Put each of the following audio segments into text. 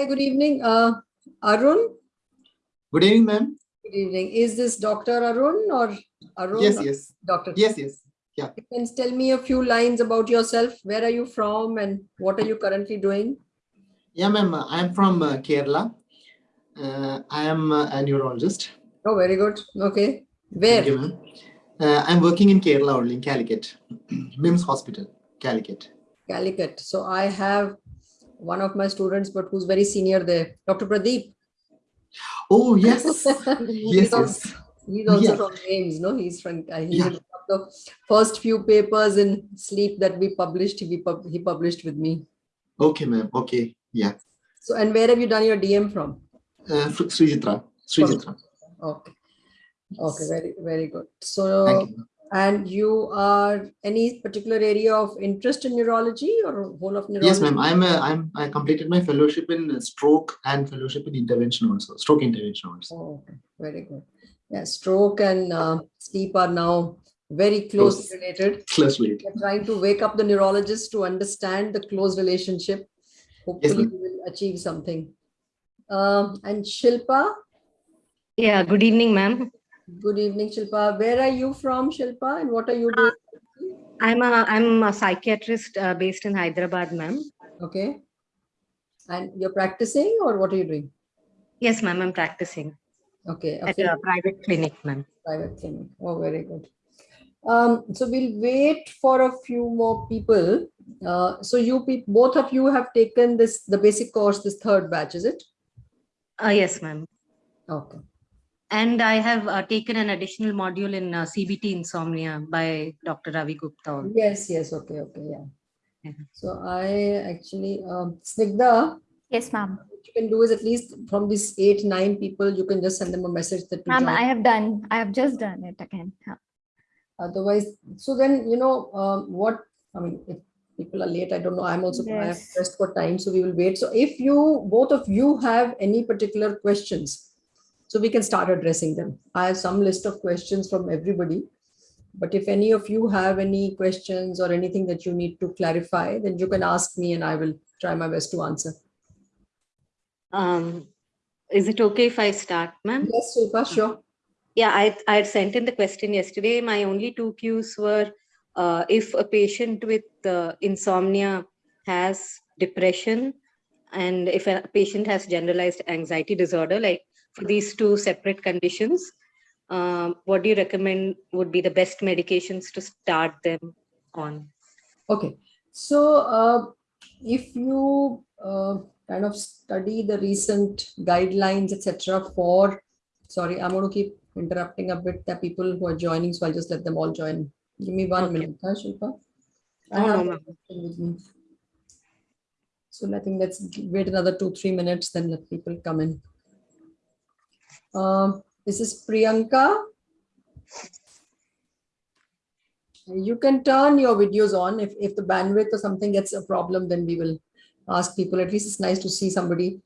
Hi, good evening. Uh, Arun? Good evening, ma'am. Good evening. Is this Dr. Arun or Arun? Yes, yes, Doctor. yes, yes. You can tell me a few lines about yourself. Where are you from and what are you currently doing? Yeah, ma'am. I am from uh, Kerala. Uh, I am uh, a neurologist. Oh, very good. Okay. Where? Thank you. Uh, I'm working in Kerala only, in Calicut, MIMS Hospital, Calicut. Calicut. So I have one of my students, but who's very senior there, Dr. Pradeep. Oh, yes. he's yes, also, yes. he's also Yeah. from AIIMS, no? He's from, uh, he's Yeah. the first few papers in sleep that we published, he, pub- he published with me. Okay, ma'am. Okay. Yeah. So, and where have you done your DM from? Uh, Sree Chitra. Srijitra. Okay. Okay, very, very good. So, Thank you. ma'am. And you are any particular area of interest in neurology or whole of neurology? Yes, ma'am. I'm, uh, I'm, I completed my fellowship in uh, stroke and fellowship in intervention also, stroke intervention also. Oh, okay, very good. Yeah, stroke and uh, sleep are now very closely Close. related. Closely. We're trying to wake up the neurologists to understand the close relationship. Hopefully, ma'am. we will achieve something. Um, and Shilpa, Yeah, good evening, ma'am. Good evening, Shilpa. Where are you from, Shilpa, and what are you doing? I'm a I'm a psychiatrist uh, based in Hyderabad, ma'am. Okay. And you're practicing or what are you doing? Yes, ma'am, I'm practicing Okay. at okay. a private clinic, ma'am. private clinic. Oh, very good. Um, so we'll wait for a few more people. Uh, so you both of you have taken this, the basic course, this third batch, is it? Uh, yes, ma'am. Okay. And I have uh, taken an additional module in uh, CBT insomnia by Dr. Ravi Gupta. Yes, yes. Okay, okay. Yeah. So I actually, um, Snigdha, Yes, ma'am. what you can do is at least from these eight, nine people, you can just send them a message that Ma'am. I have done, I have just done it again. Yeah. Otherwise, so then, you know, um, what, I mean, if people are late, I don't know, I'm also, I have Yes. pressed for time, so we will wait. So if you, both of you have any particular questions, so we can start addressing them. I have some list of questions from everybody. But if any of you have any questions or anything that you need to clarify, then you can ask me and I will try my best to answer. Um, is it okay if I start, ma'am? Yes, Shilpa, sure. Yeah, I, I had sent in the question yesterday. My only two cues were uh, if a patient with uh, insomnia has depression and if a patient has generalized anxiety disorder, like for these two separate conditions, um, what do you recommend would be the best medications to start them on? Okay, so uh, if you uh, kind of study the recent guidelines, etc., for sorry, I'm going to keep interrupting a bit. the people who are joining, so I'll just let them all join. Give me one Okay. minute, huh, Shilpa. I No, no, have ma'am. the question with me. So I think let's wait another two, three minutes, then let people come in. Um, this is Priyanka. You can turn your videos on. If, if the bandwidth or something gets a problem, then we will ask people. At least it's nice to see somebody.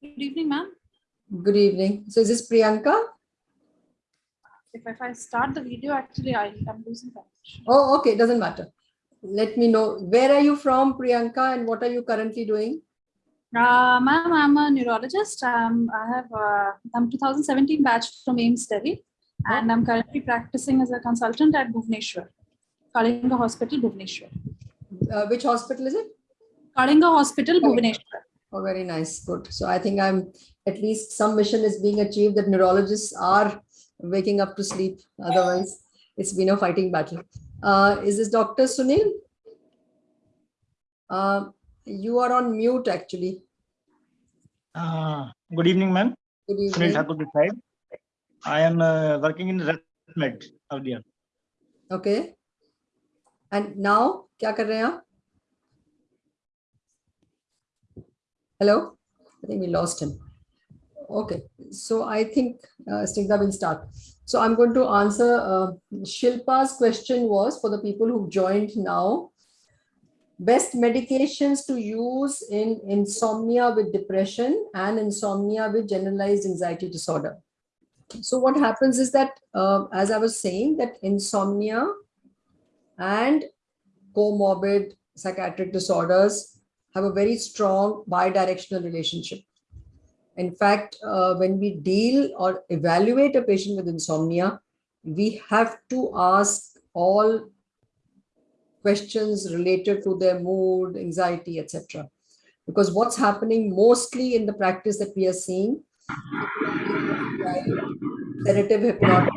Good evening, ma'am. Good evening. So is this Priyanka? If, if I start the video, actually, I, I'm losing connection. Oh, okay. It doesn't matter. Let me know. Where are you from, Priyanka, and what are you currently doing? Uh, ma'am, I'm a neurologist. Um, I have, uh, I'm 2017 batch from AIIMS Delhi, and I'm currently practicing as a consultant at Bhubaneswar, Kalinga Hospital, Bhubaneswar. Uh, which hospital is it? Kalinga Hospital, Kalinga. Bhubaneswar. Oh, very nice. Good. So I think I'm at least some mission is being achieved that neurologists are waking up to sleep. Otherwise, it's been a fighting battle. Uh, is this Dr. Sunil? Uh, you are on mute actually. Uh, Good evening, ma'am. Good Sunil evening. Thakur this side. I am uh, working in ResMed earlier. Okay. And now, क्या कर रहे हैं आप? Hello? I think we lost him. Okay, so I think uh, Snigdha will start. So I'm going to answer uh, Shilpa's question was for the people who joined now. Best medications to use in insomnia with depression and insomnia with generalized anxiety disorder. So what happens is that, uh, as I was saying, that insomnia and comorbid psychiatric disorders have a very strong bidirectional relationship. In fact, uh, when we deal or evaluate a patient with insomnia, we have to ask all questions related to their mood, anxiety, etc. Because what's happening mostly in the practice that we are seeing, sedative hypnotic.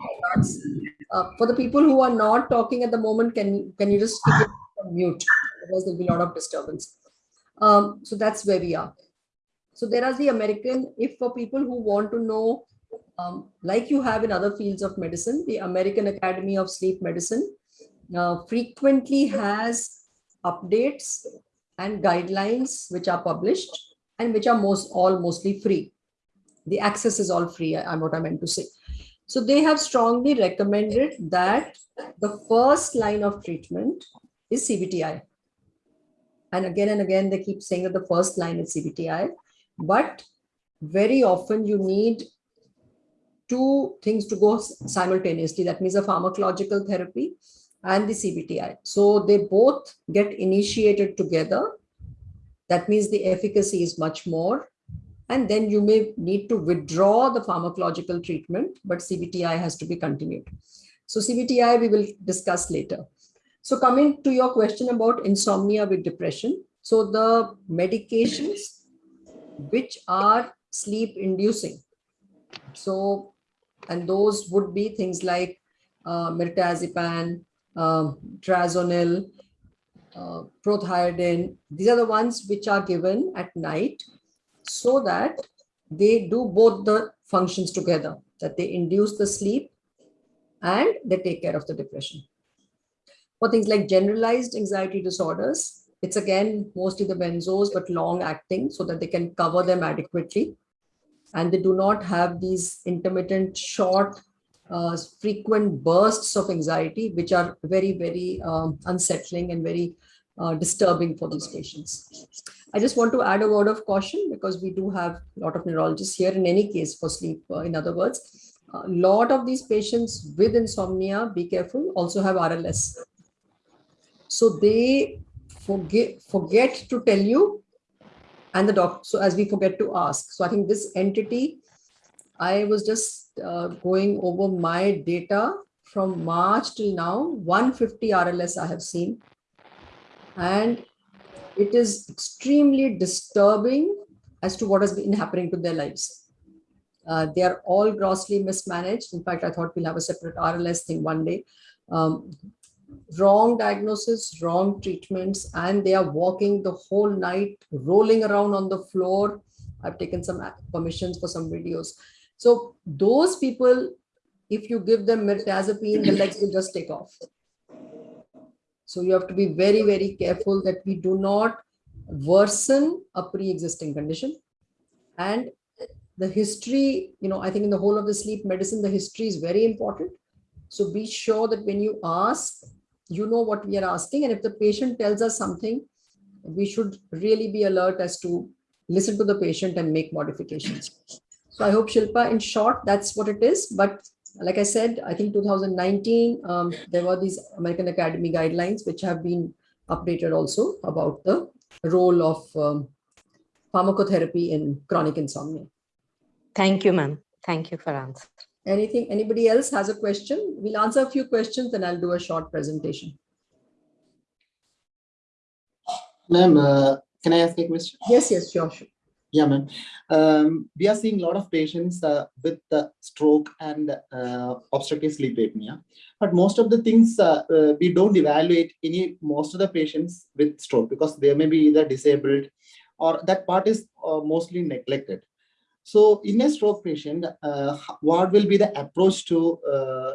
Uh, for the people who are not talking at the moment, can can you just keep it on mute? Otherwise, there'll be a lot of disturbance. Um, so that's where we are. So there are the American, if for people who want to know, um, like you have in other fields of medicine, the American Academy of Sleep Medicine uh, frequently has updates and guidelines which are published and which are most all mostly free. The access is all free, I'm what I meant to say. So they have strongly recommended that the first line of treatment is CBTI. And again and again, they keep saying that the first line is CBTI, but very often you need two things to go simultaneously. That means a pharmacological therapy and the CBTI. So they both get initiated together. That means the efficacy is much more. And then you may need to withdraw the pharmacological treatment, but CBTI has to be continued. So CBTI we will discuss later. So coming to your question about insomnia with depression. So the medications which are sleep inducing. So, and those would be things like uh, um, trazonil, uh, Prothiaden. These are the ones which are given at night so that they do both the functions together, that they induce the sleep and they take care of the depression. For things like generalized anxiety disorders, it's again mostly the benzos, but long acting so that they can cover them adequately. And they do not have these intermittent, short, uh, frequent bursts of anxiety, which are very, very um, unsettling and very uh, disturbing for these patients. I just want to add a word of caution because we do have a lot of neurologists here in any case for sleep. Uh, in other words, a lot of these patients with insomnia, be careful, also have RLS. So they forget, forget to tell you and the doctor. So as we forget to ask. So I think this entity, I was just uh, going over my data from March till now, 150 RLS I have seen. And it is extremely disturbing as to what has been happening to their lives. Uh, they are all grossly mismanaged. In fact, I thought we'll have a separate RLS thing one day. Um, wrong diagnosis, wrong treatments, and they are walking the whole night, rolling around on the floor. I've taken some permissions for some videos. So those people, if you give them mirtazapine, the legs will just take off. So you have to be very, very careful that we do not worsen a pre-existing condition. And the history, you know, I think in the whole of the sleep medicine, the history is very important. So be sure that when you ask, you know what we are asking. And if the patient tells us something, we should really be alert as to listen to the patient and make modifications. So I hope Shilpa, in short, that's what it is. But like I said, I think 2019, um, there were these American Academy guidelines, which have been updated also about the role of um, pharmacotherapy in chronic insomnia. Thank you, ma'am. Thank you for answering. Anything, anybody else has a question? We'll answer a few questions and I'll do a short presentation. Ma'am, uh, can I ask a question? Yes, yes, sure, sure. Yeah, ma'am. Um, we are seeing a lot of patients uh, with stroke and uh, obstructive sleep apnea, but most of the things uh, uh, we don't evaluate any most of the patients with stroke because they may be either disabled or that part is uh, mostly neglected. So in a stroke patient, what will be the approach to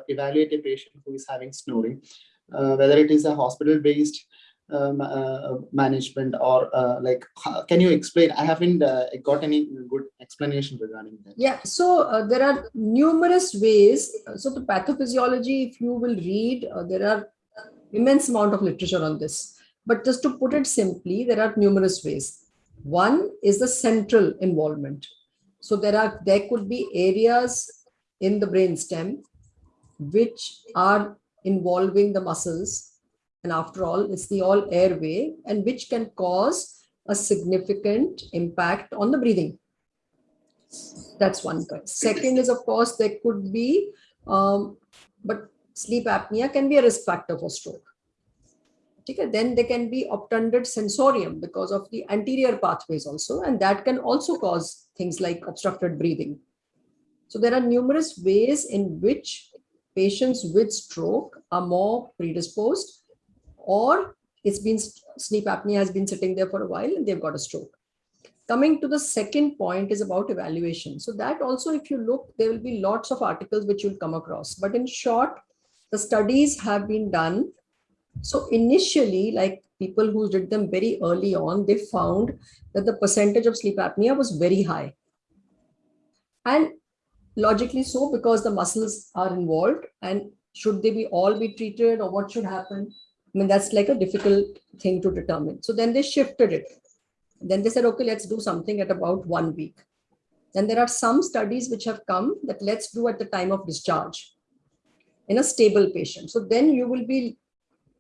evaluate a patient who is having snoring, whether it is a hospital-based um, uh, management or uh, like, can you explain? I haven't uh, got any good explanation regarding that. Yeah, so uh, there are numerous ways. So the pathophysiology, if you will read, uh, there are immense amount of literature on this. But just to put it simply, there are numerous ways. One is the central involvement. So there are there could be areas in the brainstem which are involving the muscles, and after all, it's the all airway, and which can cause a significant impact on the breathing. That's one point. Second is, of course, there could be, um, but sleep apnea can be a risk factor for stroke. Then there can be obtunded sensorium because of the anterior pathways also, and that can also cause things like obstructed breathing. So there are numerous ways in which patients with stroke are more predisposed or it's been sleep apnea has been sitting there for a while and they've got a stroke. Coming to the second point is about evaluation. So that also, if you look, there will be lots of articles which you'll come across. But in short, the studies have been done. So initially, like people who did them very early on, they found that the percentage of sleep apnea was very high. And logically so, because the muscles are involved and should they be all be treated or what should happen? I mean, that's like a difficult thing to determine. So then they shifted it. Then they said, okay, let's do something at about one week. Then there are some studies which have come that let's do at the time of discharge in a stable patient. So then you will be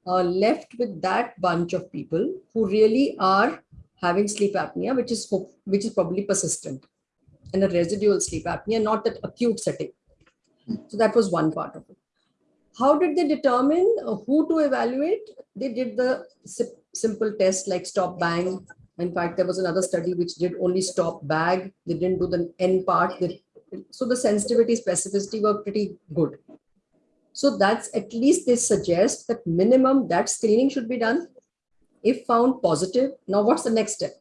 uh, left with that bunch of people who really are having sleep apnea, which is which is probably persistent, and a residual sleep apnea, not that acute setting. So that was one part of it. How did they determine uh, who to evaluate? They did the simple test like stop bang. In fact, there was another study which did only stop bag. They didn't do the N part. So the sensitivity, specificity were pretty good. So that's at least they suggest that minimum that screening should be done. If found positive, now what's the next step?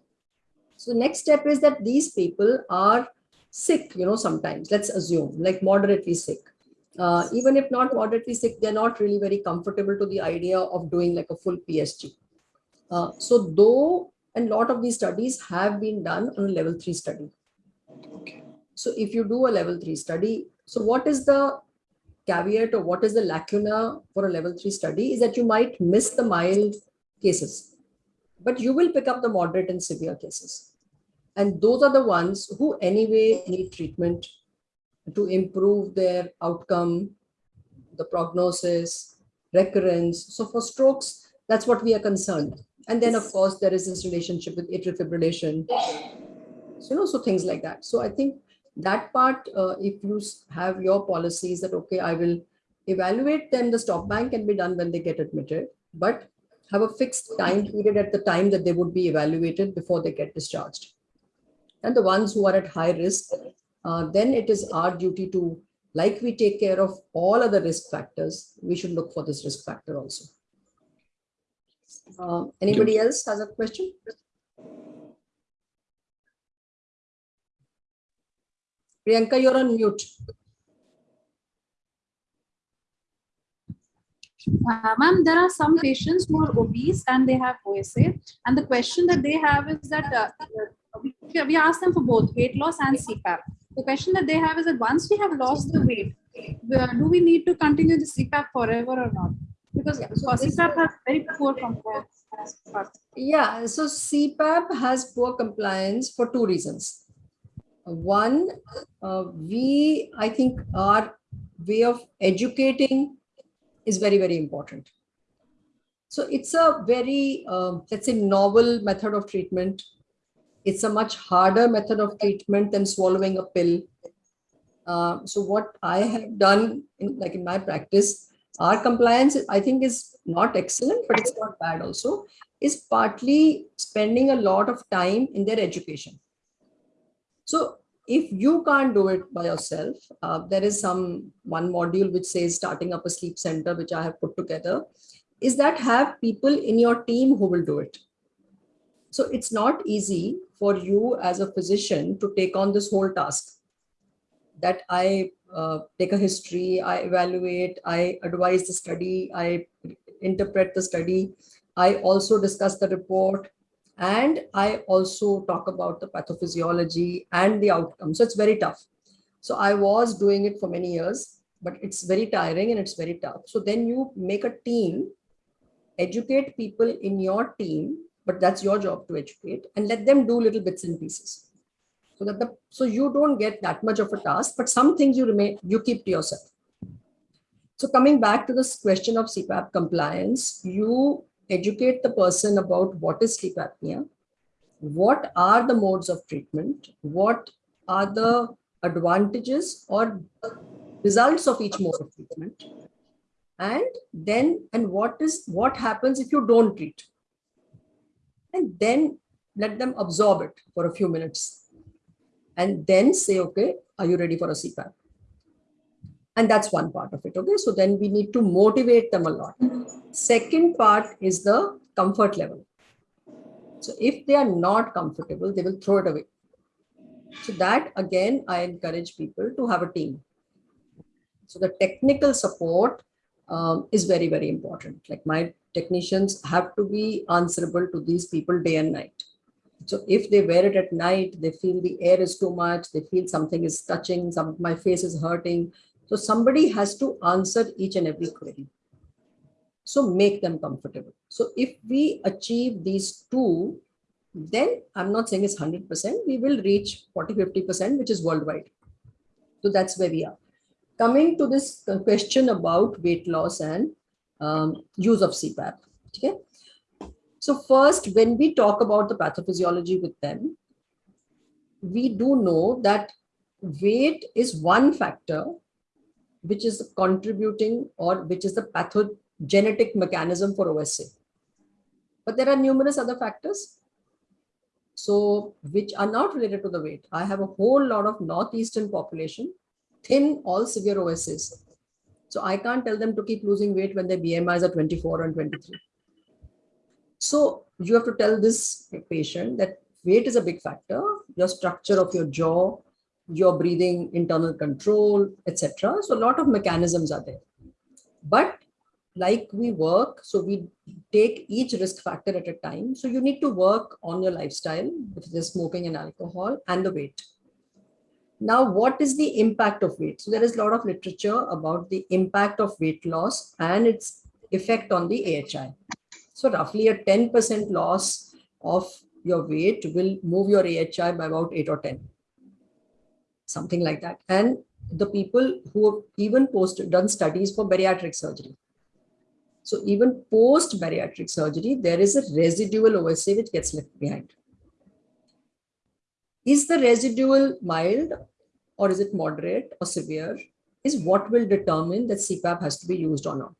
So the next step is that these people are sick, you know, sometimes, let's assume, like moderately sick. Uh, even if not moderately sick, they're not really very comfortable to the idea of doing like a full PSG. Uh, so though, and a lot of these studies have been done on a level three study. Okay. So if you do a level three study, so what is the caveat or what is the lacuna for a level three study is that you might miss the mild cases, but you will pick up the moderate and severe cases. And those are the ones who anyway need treatment to improve their outcome, the prognosis, recurrence. So for strokes, that's what we are concerned. And then of course, there is this relationship with atrial fibrillation. So, you know, so things like that. So I think that part, uh, if you have your policies that, okay, I will evaluate them, the stop bang can be done when they get admitted, but have a fixed time period at the time that they would be evaluated before they get discharged. And the ones who are at high risk, uh, then it is our duty to, like we take care of all other risk factors, we should look for this risk factor also. Uh, anybody else has a question? Priyanka, you're on mute. Uh, Ma'am, there are some patients who are obese and they have OSA. And the question that they have is that uh, we, we ask them for both weight loss and CPAP. The question that they have is that once we have lost the weight, do we need to continue the CPAP forever or not? Because Yeah, so CPAP has very poor compliance. Yeah, so CPAP has poor compliance for two reasons. One, uh, we, I think our way of educating is very, very important. So it's a very, uh, let's say, novel method of treatment. It's a much harder method of treatment than swallowing a pill. Uh, so what I have done, in, like in my practice, our compliance, I think, is not excellent, but it's not bad also, is partly spending a lot of time in their education. So if you can't do it by yourself, uh, there is some one module which says starting up a sleep center, which I have put together, is that have people in your team who will do it. So it's not easy for you as a physician to take on this whole task that I uh, take a history, I evaluate, I advise the study, I interpret the study, I also discuss the report, and I also talk about the pathophysiology and the outcome. So it's very tough. So I was doing it for many years, but it's very tiring and it's very tough. So then you make a team, educate people in your team, but that's your job to educate and let them do little bits and pieces. So that the so you don't get that much of a task, but some things you remain you keep to yourself. So coming back to this question of CPAP compliance, you educate the person about what is sleep apnea. what are the modes of treatment, what are the advantages or results of each mode of treatment, and then and what is what happens if you don't treat, and then let them absorb it for a few minutes, and then say, okay, are you ready for a CPAP? And that's one part of it. Okay, so then we need to motivate them a lot. Second part is the comfort level. So if they are not comfortable, they will throw it away. So that again, I encourage people to have a team. So the technical support um, is very, very important. Like my technicians have to be answerable to these people day and night. So if they wear it at night, they feel the air is too much, they feel something is touching, some my face is hurting. So somebody has to answer each and every query. So make them comfortable. So if we achieve these two, then I'm not saying it's 100%, we will reach 40, 50%, which is worldwide. So that's where we are. Coming to this question about weight loss and um, use of CPAP. Okay. So first, when we talk about the pathophysiology with them, we do know that weight is one factor which is contributing or which is the pathogenetic mechanism for OSA. But there are numerous other factors. So which are not related to the weight. I have a whole lot of Northeastern population, thin, all severe OSAs. So I can't tell them to keep losing weight when their BMIs are 24 and 23. So you have to tell this patient that weight is a big factor, your structure of your jaw, your breathing, internal control, etc. So a lot of mechanisms are there. But like we work, so we take each risk factor at a time. So you need to work on your lifestyle, which is smoking and alcohol and the weight. Now, what is the impact of weight? So there is a lot of literature about the impact of weight loss and its effect on the AHI. So roughly a 10% loss of your weight will move your AHI by about 8 or 10 something like that. And the people who have even post done studies for bariatric surgery. So even post bariatric surgery, there is a residual OSA which gets left behind. Is the residual mild or is it moderate or severe is what will determine that CPAP has to be used or not.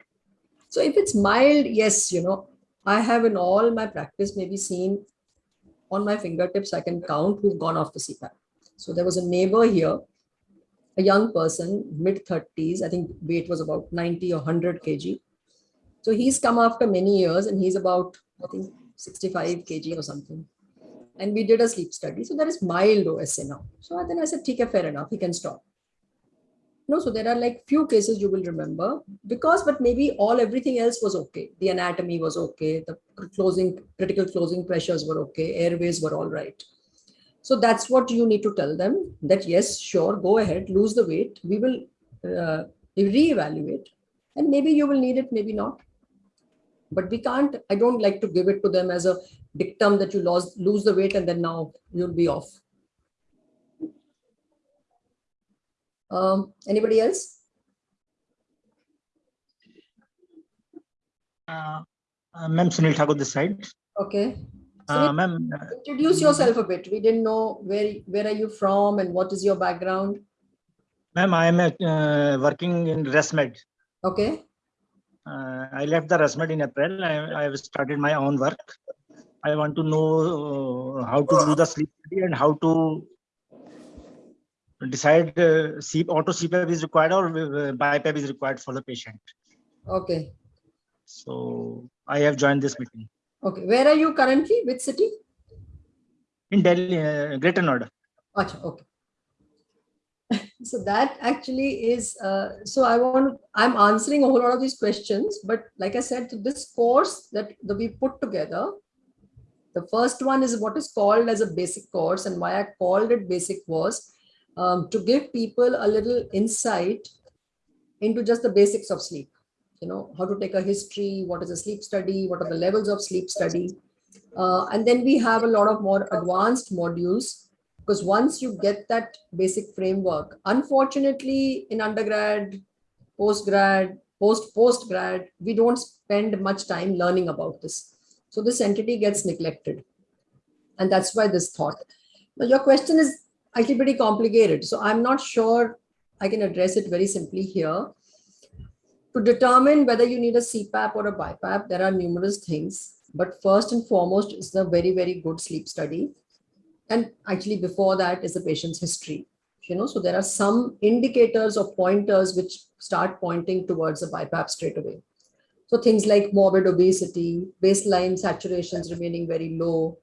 So if it's mild, yes, you know, I have in all my practice maybe seen on my fingertips, I can count who've gone off the CPAP. So there was a neighbor here, a young person, mid 30s, I think weight was about 90 or 100 kg. So he's come after many years and he's about, I think 65 kg or something. And we did a sleep study. So there is mild OSA now. So then I said, take fair enough, he can stop. No, so there are like few cases you will remember because, but maybe all everything else was okay. The anatomy was okay. The closing, critical closing pressures were okay. Airways were all right. So that's what you need to tell them that yes, sure, go ahead, lose the weight. We will uh, reevaluate and maybe you will need it, maybe not. But we can't, I don't like to give it to them as a dictum that you lost, lose the weight and then now you'll be off. Um, anybody else? Uh, uh, Ma'am Sunil Thakur this side. Okay. Uh, Ma'am, Introduce yourself a bit. We didn't know where where are you from and what is your background. ma'am, I am uh, working in ResMed. Okay. Uh, I left the ResMed in April. I, I have started my own work. I want to know uh, how to do the sleep study and how to decide uh, C, auto CPAP is required or uh, BiPAP is required for the patient. Okay. So I have joined this meeting Okay. Where are you currently? Which city? in Delhi, uh, Greater Noida. Okay. so that actually is, uh, so I want, I'm answering a whole lot of these questions, but like I said, this course that, that we put together, the first one is what is called as a basic course and why I called it basic was um, to give people a little insight into just the basics of sleep. You know, how to take a history, what is a sleep study, what are the levels of sleep study. Uh, and then we have a lot of more advanced modules because once you get that basic framework, unfortunately in undergrad, postgrad, post postgrad, we don't spend much time learning about this. So this entity gets neglected. And that's why this thought. Now, your question is actually pretty complicated. So I'm not sure I can address it very simply here. To determine whether you need a CPAP or a BiPAP, there are numerous things. But first and foremost is the very, very good sleep study. And actually before that is the patient's history. You know, so there are some indicators or pointers which start pointing towards a BiPAP straight away. So things like morbid obesity, baseline saturations remaining very low,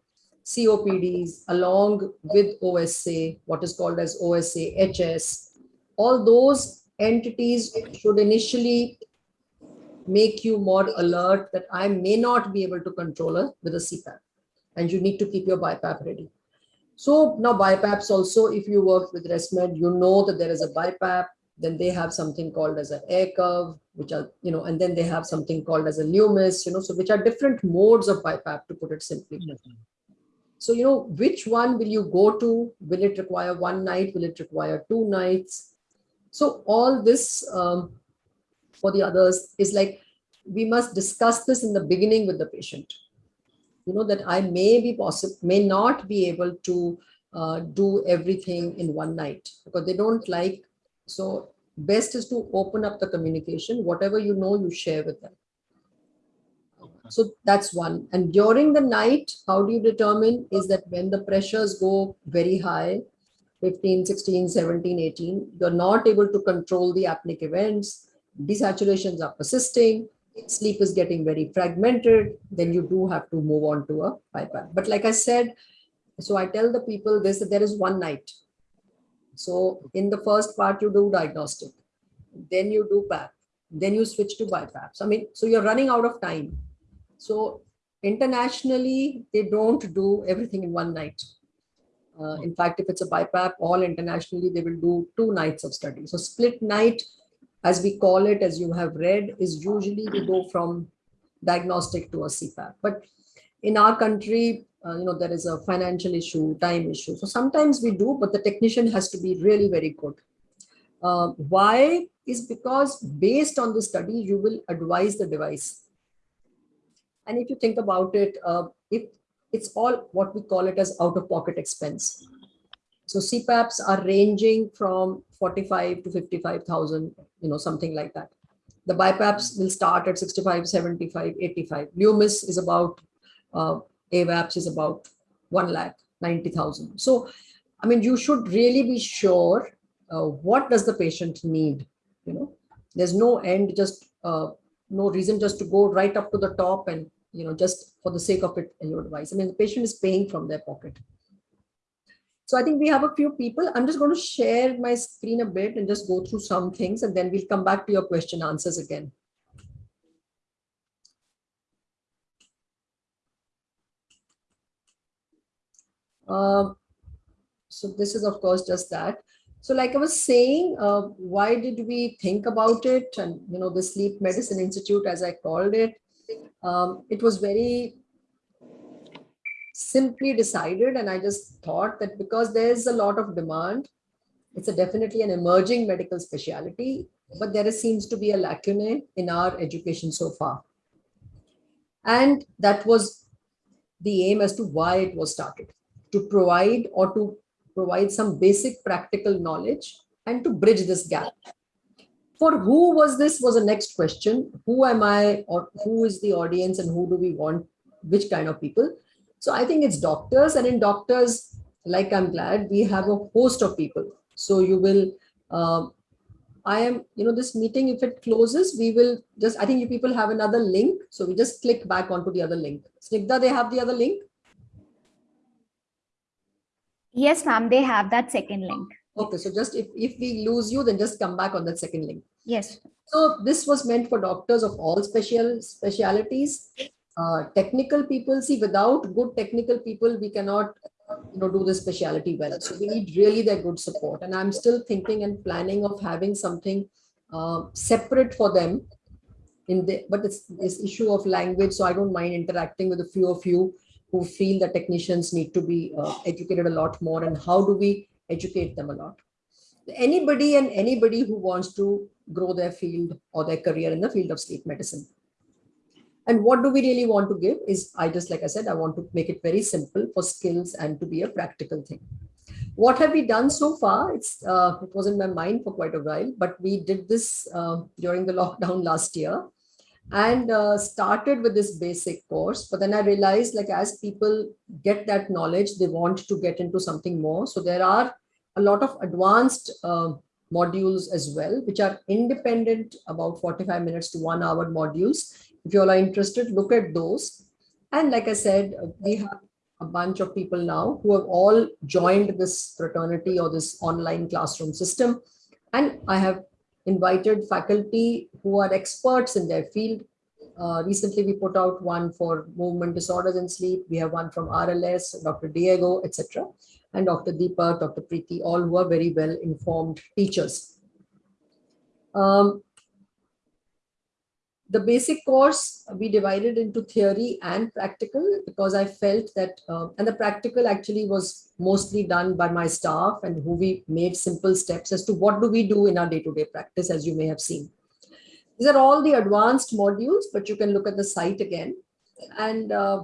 COPDs along with OSA, what is called as OSA, HS, all those entities should initially make you more alert that I may not be able to control it with a CPAP and you need to keep your BiPAP ready. So now BiPAPs also, if you work with ResMed, you know that there is a BiPAP, then they have something called as an AirCurve, which are, you know, and then they have something called as a Lumis, you know, so which are different modes of BiPAP to put it simply. So, you know, which one will you go to? Will it require one night? Will it require two nights? So all this um, for the others is like, we must discuss this in the beginning with the patient you know, that I may be possible, may not be able to uh, do everything in one night because they don't like, so best is to open up the communication, whatever you know, you share with them. So that's one. And during the night, how do you determine is that when the pressures go very high, 15, 16, 17, 18, you're not able to control the apneic events, desaturations are persisting, sleep is getting very fragmented, then you do have to move on to a BiPAP. But like I said, so I tell the people this, that there is one night. So in the first part, you do diagnostic, then you do PAP, then you switch to BiPAPs. I mean, so you're running out of time. So internationally, they don't do everything in one night. Uh, in fact, if it's a BiPAP, all internationally, they will do two nights of study. So split night as we call it, as you have read, is usually we go from diagnostic to a CPAP. But in our country, uh, you know, there is a financial issue, time issue. So sometimes we do, but the technician has to be really very good. Uh, why is because based on the study, you will advise the device. And if you think about it, uh, if it's all what we call it as out-of-pocket expense. So CPAPs are ranging from 45 to 55,000, you know, something like that. The BiPAPs will start at 65, 75, 85. Lumis is about, uh, AVAPs is about 1 lakh, 90,000. So, I mean, you should really be sure uh, what does the patient need, you know, there's no end, just uh, no reason just to go right up to the top and, you know, just for the sake of it in your device. I mean, the patient is paying from their pocket. So I think we have a few people. I'm just going to share my screen a bit and just go through some things and then we'll come back to your question answers again. Um, so this is of course just that. So like I was saying, uh, why did we think about it? And, you know, the Sleep Medicine Institute, as I called it, um, it was very simply decided and I just thought that because there's a lot of demand, it's a definitely an emerging medical specialty, but there seems to be a lacuna in our education so far. And that was the aim as to why it was started, to provide or to provide some basic practical knowledge and to bridge this gap. For who was this was the next question. Who am I or who is the audience and who do we want, which kind of people? So I think it's doctors and in doctors, like I'm glad we have a host of people. So you will, um, I am, you know, this meeting, if it closes, we will just, I think you people have another link. So we just click back onto the other link. Snigdha, they have the other link? Yes, ma'am, they have that second link. Okay, so just if, if we lose you, then just come back on that second link. Yes. So this was meant for doctors of all special specialities uh, technical people see without good technical people we cannot you know do the specialty well. So we need really their good support. And i'm still thinking and planning of having something uh, separate for them in the but it's this issue of language so i don't mind interacting with a few of you who feel that technicians need to be uh, educated a lot more and how do we educate them a lot. Anybody and anybody who wants to grow their field or their career in the field of sleep medicine And what do we really want to give is I just, like I said, I want to make it very simple for skills and to be a practical thing. What have we done so far? It's uh, It was in my mind for quite a while, but we did this uh, during the lockdown last year and uh, started with this basic course. But then I realized like as people get that knowledge, they want to get into something more. So there are a lot of advanced uh, modules as well, which are independent about 45 minutes to one hour modules. If you all are interested, look at those. And like I said, we have a bunch of people now who have all joined this fraternity or this online classroom system. And I have invited faculty who are experts in their field. Uh, recently, we put out one for movement disorders in sleep. We have one from RLS, Dr. Diego, etc. And Dr. Deepa, Dr. Preeti, all who are very well informed teachers. Um, the basic course we divided into theory and practical because I felt that, uh, and the practical actually was mostly done by my staff and who we made simple steps as to what do we do in our day-to-day -day practice, as you may have seen. These are all the advanced modules, but you can look at the site again. And uh,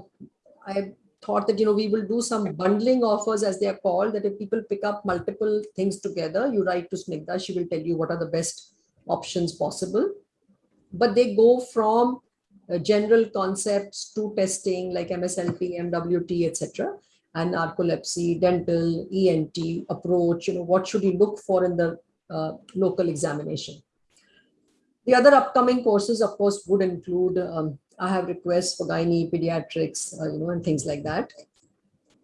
I thought that, you know, we will do some bundling offers as they are called, that if people pick up multiple things together, you write to Snigdha, she will tell you what are the best options possible but they go from uh, general concepts to testing like MSLT, MWT, etc. and narcolepsy, dental, ENT approach, you know, what should you look for in the uh, local examination. The other upcoming courses, of course, would include, um, I have requests for gynae, pediatrics, uh, you know, and things like that.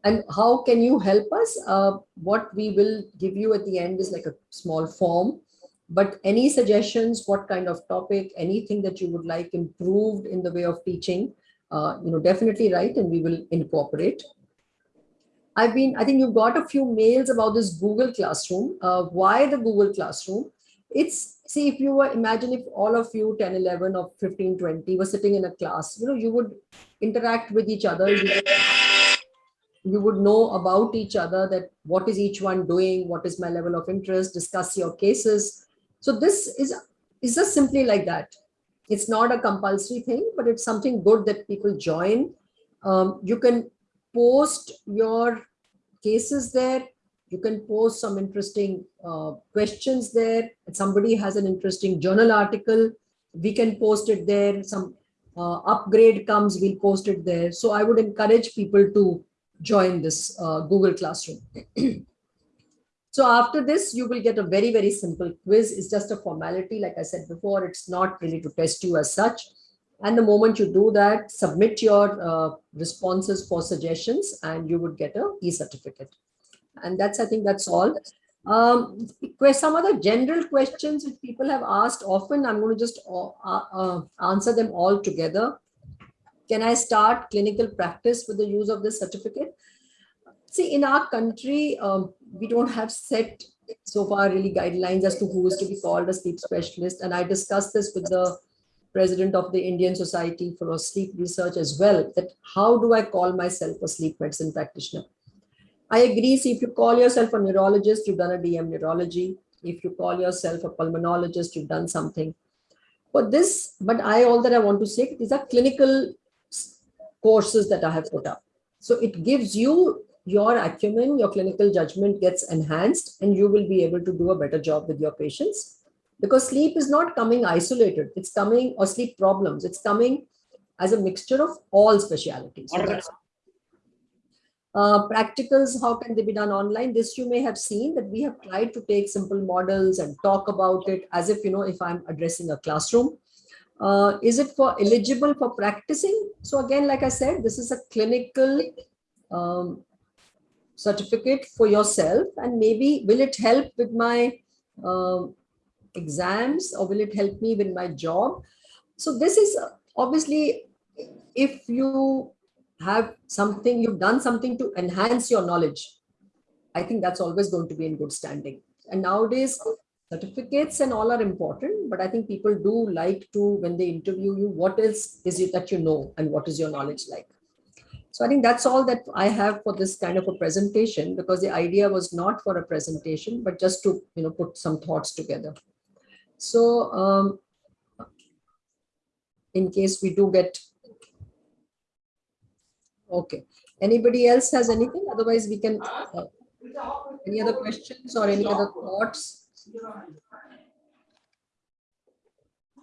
And how can you help us? Uh, what we will give you at the end is like a small form but any suggestions, what kind of topic, anything that you would like improved in the way of teaching, uh, you know, definitely write and we will incorporate. I've been, I think you've got a few mails about this Google Classroom. Uh, why the Google Classroom? It's, see, if you were, imagine if all of you, 10, 11 or 15, 20 were sitting in a class, you know, you would interact with each other. You would, you would know about each other that what is each one doing, what is my level of interest, discuss your cases, so this is, is just simply like that. It's not a compulsory thing, but it's something good that people join. Um, you can post your cases there. You can post some interesting uh, questions there. If somebody has an interesting journal article, we can post it there. Some uh, upgrade comes, we'll post it there. So I would encourage people to join this uh, Google Classroom. So after this, you will get a very, very simple quiz. It's just a formality. Like I said before, it's not really to test you as such. And the moment you do that, submit your uh, responses for suggestions and you would get a e-certificate. And that's, I think that's all. Um, some other general questions which people have asked often, I'm going to just uh, uh, answer them all together. Can I start clinical practice with the use of this certificate? See, in our country, um, we don't have set so far really guidelines as to who is to be called a sleep specialist. And I discussed this with the president of the Indian Society for Sleep Research as well, that how do I call myself a sleep medicine practitioner? I agree, see, if you call yourself a neurologist, you've done a DM neurology. If you call yourself a pulmonologist, you've done something. But this, but I, all that I want to say, these are clinical courses that I have put up. So it gives you your acumen, your clinical judgment gets enhanced and you will be able to do a better job with your patients. Because sleep is not coming isolated, it's coming, or sleep problems, it's coming as a mixture of all specialities. uh, practicals, how can they be done online? This you may have seen that we have tried to take simple models and talk about it as if, you know, if I'm addressing a classroom. Uh, is it for eligible for practicing? So again, like I said, this is a clinical um, certificate for yourself and maybe will it help with my uh, exams or will it help me with my job? So this is obviously if you have something you've done something to enhance your knowledge i think that's always going to be in good standing. And nowadays certificates and all are important but i think people do like to when they interview you what else is it that you know and what is your knowledge like so I think that's all that I have for this kind of a presentation because the idea was not for a presentation, but just to you know put some thoughts together. So um, in case we do get Okay. Anybody else has anything? Otherwise, we can, uh, any other questions or any other thoughts?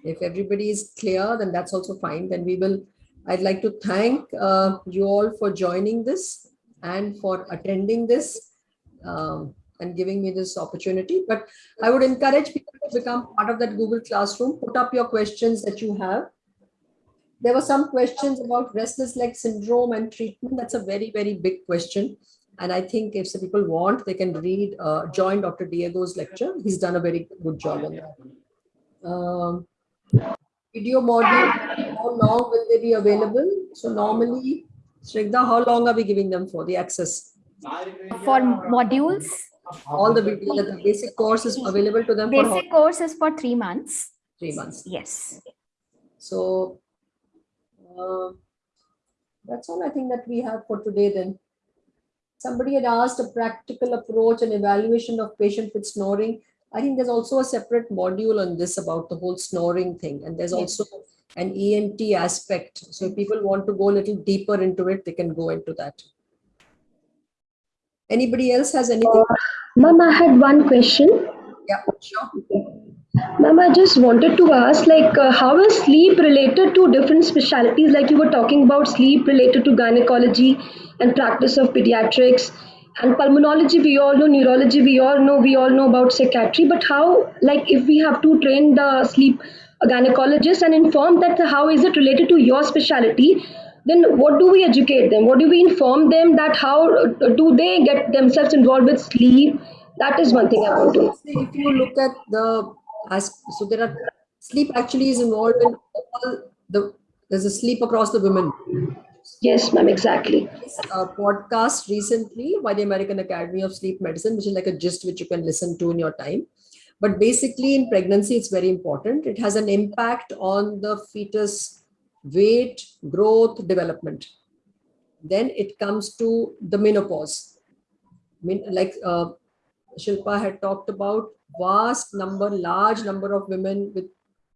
If everybody is clear, then that's also fine. Then we will, I'd like to thank uh, you all for joining this and for attending this um, and giving me this opportunity. But I would encourage people to become part of that Google Classroom. Put up your questions that you have. There were some questions about restless leg syndrome and treatment. That's a very, very big question. And I think if some people want, they can read, uh, join Dr. Diego's lecture. He's done a very good job on that. Um, video module, how long will they be available? So normally, Shrigda, how long are we giving them for the access? For modules, All the video, the basic course is available to them basic course is for three months. three months. Yes. So uh, that's all I think that we have for today then. Somebody had asked a practical approach and evaluation of patient with snoring. I think there's also a separate module on this about the whole snoring thing. And there's Yes. also an ENT aspect. So if people want to go a little deeper into it, they can go into that. Anybody else has anything? Ma'am, I had one question. Yeah, sure. Ma'am, I just wanted to ask, like, uh, how is sleep related to different specialties? Like you were talking about sleep related to gynecology and practice of pediatrics and pulmonology. We all know neurology. We all know. We all know about psychiatry. But how, like, if we have to train the sleep gynecologist and inform that how is it related to your specialty? Then what do we educate them? What do we inform them that how do they get themselves involved with sleep? That is one thing I want to know. If you look at the so there are sleep actually is involved in all the there's a sleep across the women Yes, ma'am, exactly. a podcast recently by the american academy of sleep medicine which is like a gist which you can listen to in your time but basically in pregnancy it's very important it has an impact on the fetus weight growth development then it comes to the menopause I mean, like uh, Shilpa had talked about vast number, large number of women with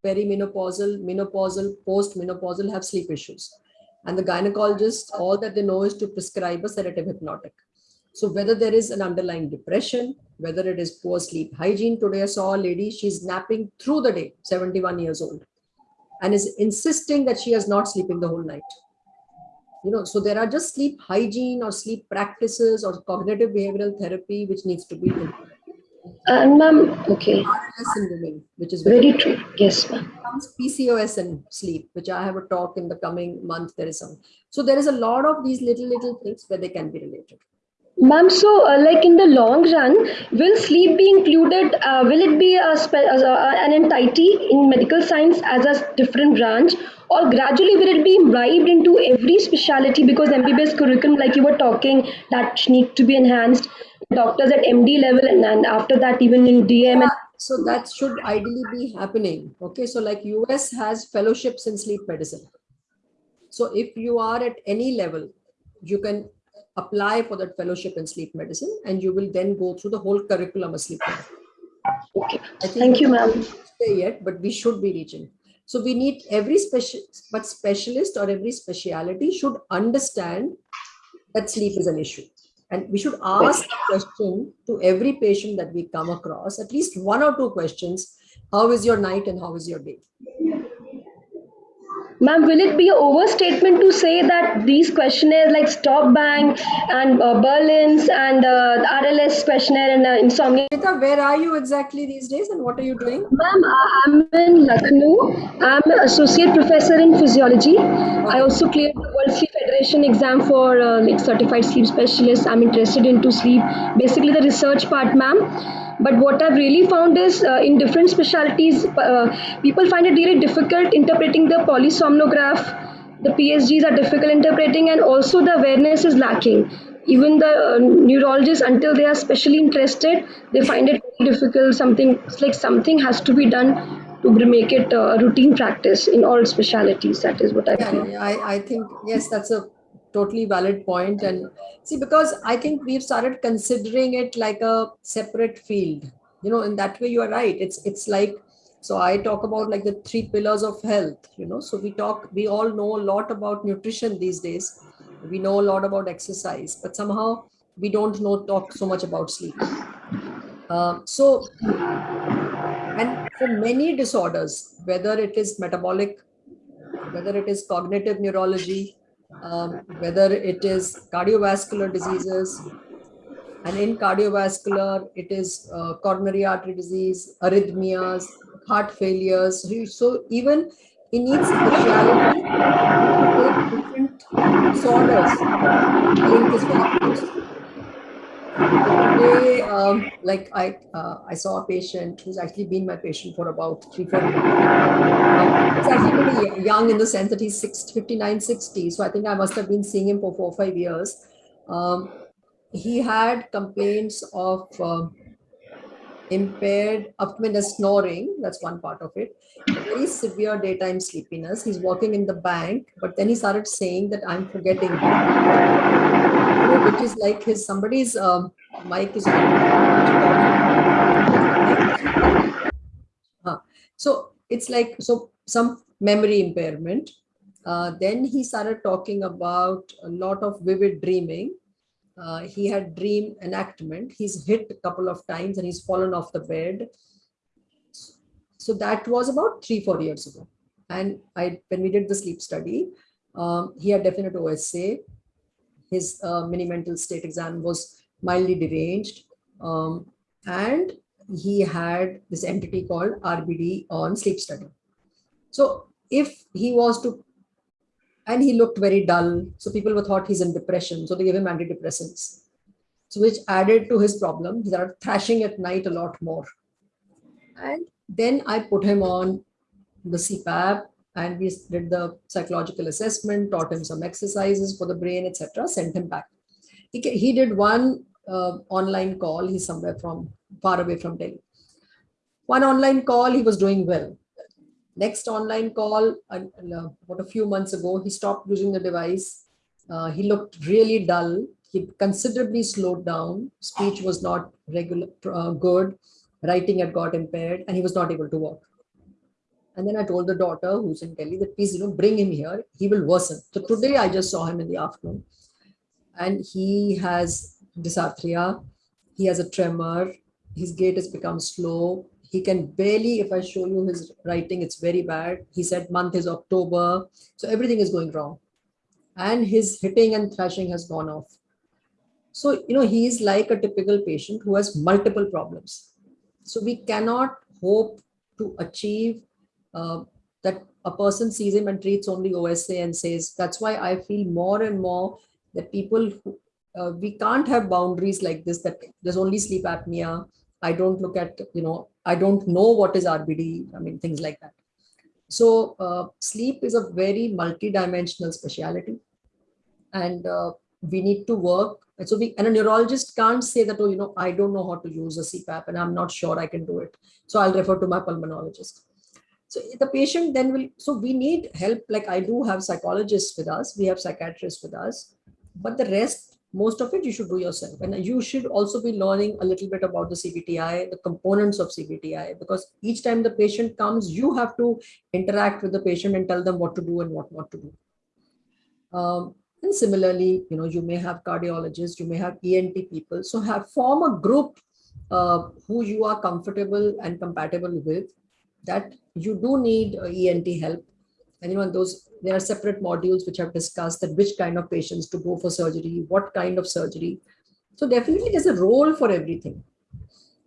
perimenopausal, menopausal, postmenopausal have sleep issues. And the gynecologist, all that they know is to prescribe a sedative hypnotic. So whether there is an underlying depression, whether it is poor sleep hygiene. Today I saw a lady, she's napping through the day, 71 years old, and is insisting that she is not sleeping the whole night you know so there are just sleep hygiene or sleep practices or cognitive behavioral therapy which needs to be done. And uh, ma'am, okay, women which is very very true. Yes, ma'am. Comes PCOS and sleep which I have a talk in the coming month there is some so there is a lot of these little little things where they can be related Ma'am, so uh, like in the long run, will sleep be included? Uh, will it be a as a, an entity in medical science as a different branch, or gradually will it be imbibed into every specialty? Because MBBS curriculum, like you were talking, that need to be enhanced. Doctors at MD level, and, and after that, even in DM. And, so that should ideally be happening. Okay so like us has fellowships in sleep medicine. So if you are at any level you can apply for that fellowship in sleep medicine and you will then go through the whole curriculum of sleep medicine. okay, thank you, ma'am. yet but we should be reaching. So we need every special but specialist or every speciality should understand that sleep is an issue and we should ask a question to every patient that we come across at least one or two questions. How is your night and how is your day Ma'am, will it be an overstatement to say that these questionnaires like Stop Bang and uh, Berlin's and uh, the RLS questionnaire and uh, insomnia? Rita, where are you exactly these days and what are you doing Ma'am, I- I'm in Lucknow. I'm an associate professor in physiology. I also cleared the World Sleep Federation exam for uh, like certified sleep specialist. I'm interested into sleep, basically the research part, ma'am. But what I've really found is uh, in different specialties, uh, people find it really difficult interpreting the polysomnograph. The PSGs are difficult interpreting, and also the awareness is lacking. Even the uh, neurologists, until they are specially interested, they find it very difficult. Something it's like something has to be done to make it a routine practice in all specialities. That is what I yeah, feel. yeah, I, I think yes that's a totally valid point. And see because i think we've started considering it like a separate field you know in that way you are right. It's it's like so i talk about like the three pillars of health you know. So we talk we all know a lot about nutrition these days. We know a lot about exercise, but somehow we don't know talk so much about sleep. Um, so, and for many disorders, whether it is metabolic, whether it is cognitive neurology, um, whether it is cardiovascular diseases, and in cardiovascular, it is uh, coronary artery disease, arrhythmias, heart failures. So, even in each specialty, different disorders. Today, um, like I, uh, I saw a patient who's actually been my patient for about three, four years. Um, he's actually pretty young in the sense that he's 60, 59, 60. So I think I must have been seeing him for four or five years. Um, he had complaints of uh, impaired, up to snoring, that's one part of it, very severe daytime sleepiness. He's working in the bank, but then he started saying that I'm forgetting, which is like his somebody's um, mic is uh, so it's like so some memory impairment. Uh, then he started talking about a lot of vivid dreaming uh, he had dream enactment. He's hit a couple of times and he's fallen off the bed. So that was about three, four years ago. And I, when we did the sleep study, um, he had definite OSA. His uh, mini mental state exam was mildly deranged. Um, and he had this entity called RBD on sleep study. So if he was to and he looked very dull. So people were thought he's in depression. So they gave him antidepressants. So which added to his problem. He started thrashing at night a lot more. And then I put him on the CPAP and we did the psychological assessment, taught him some exercises for the brain, etc. Sent him back. He, he did one uh, online call. He's somewhere from far away from Delhi. One online call, he was doing well Next online call, uh, about a few months ago, he stopped using the device. Uh, he looked really dull. He considerably slowed down. Speech was not regular, uh, good. Writing had got impaired and he was not able to walk. And then I told the daughter who's in Delhi that please, you know, bring him here. He will worsen. So today I just saw him in the afternoon and he has dysarthria. He has a tremor. His gait has become slow he can barely, if I show you his writing, it's very bad. He said month is October. So everything is going wrong. And his hitting and thrashing has gone off. So, you know, he is like a typical patient who has multiple problems. So we cannot hope to achieve uh, that a person sees him and treats only OSA and says, that's why I feel more and more that people, who, uh, we can't have boundaries like this, that there's only sleep apnea. I don't look at, you know, I don't know what is RBD, I mean, things like that. So uh, sleep is a very multi-dimensional specialty and uh, we need to work. And so we, and a neurologist can't say that, oh, you know, I don't know how to use a CPAP and I'm not sure I can do it. So I'll refer to my pulmonologist. So the patient then will, so we need help. Like I do have psychologists with us, we have psychiatrists with us, but the rest most of it you should do yourself. And you should also be learning a little bit about the CBTI, the components of CBTI, because each time the patient comes, you have to interact with the patient and tell them what to do and what not to do. Um, and similarly, you know, you may have cardiologists, you may have ENT people. So have form a group uh, who you are comfortable and compatible with that you do need uh, ENT help. Know, those there are separate modules which have discussed that which kind of patients to go for surgery, what kind of surgery. So definitely there's a role for everything.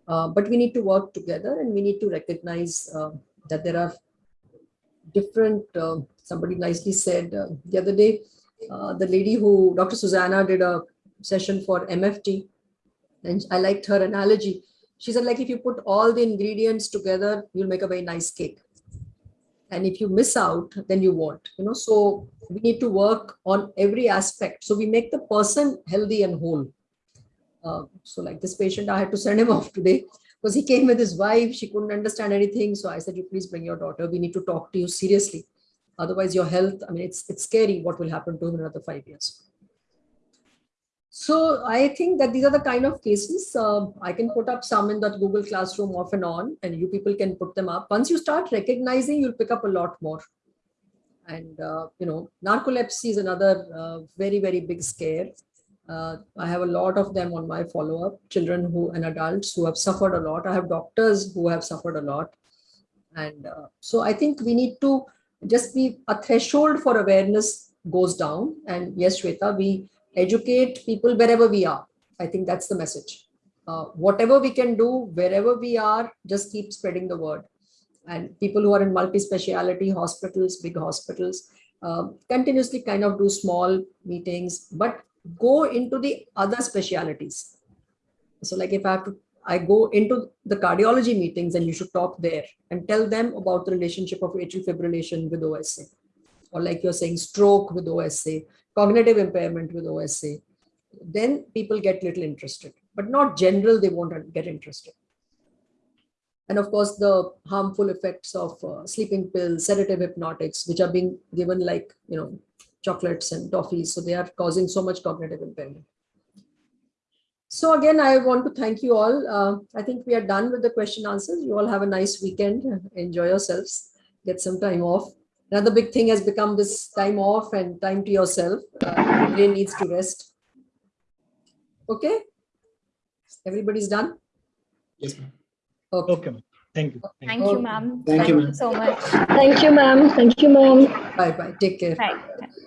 Uh, but we need to work together and we need to recognize uh, that there are different, uh, somebody nicely said uh, the other day, uh, the lady who, Dr. Susanna did a session for MFT and I liked her analogy. She said like if you put all the ingredients together, you'll make a very nice cake and if you miss out then you won't you know. So we need to work on every aspect. So we make the person healthy and whole. Uh, so like this patient i had to send him off today because he came with his wife. She couldn't understand anything. So i said you please bring your daughter. We need to talk to you seriously. Otherwise your health i mean it's it's scary what will happen to him in another five years so I think that these are the kind of cases uh, I can put up some in that Google Classroom off and on, and you people can put them up. Once you start recognizing, you'll pick up a lot more. And, uh, you know, narcolepsy is another uh, very, very big scare. Uh, I have a lot of them on my follow-up, children who and adults who have suffered a lot. I have doctors who have suffered a lot. And uh, so I think we need to just be a threshold for awareness goes down. And yes, Shweta, we educate people wherever we are. I think that's the message. Uh, whatever we can do, wherever we are, just keep spreading the word. And people who are in multi-speciality hospitals, big hospitals, uh, continuously kind of do small meetings, but go into the other specialities. So like if I have to, I go into the cardiology meetings and you should talk there and tell them about the relationship of atrial fibrillation with OSA. Or like you're saying stroke with OSA, cognitive impairment with OSA. Then people get little interested, but not general, they won't get interested. And of course, the harmful effects of uh, sleeping pills, sedative hypnotics, which are being given like, you know, chocolates and toffees. So they are causing so much cognitive impairment. So again, I want to thank you all. Uh, I think we are done with the question answers. You all have a nice weekend. Enjoy yourselves. Get some time off. Another big thing has become this time off and time to yourself. Uh, brain needs to rest. Okay. Everybody's done. Yes, ma'am. Okay. Okay, ma'am. thank you. Thank you. Thank you, ma'am. Thank you, ma'am. so much. Thank you, ma'am. Thank you, ma'am. Bye bye. Take care. Bye.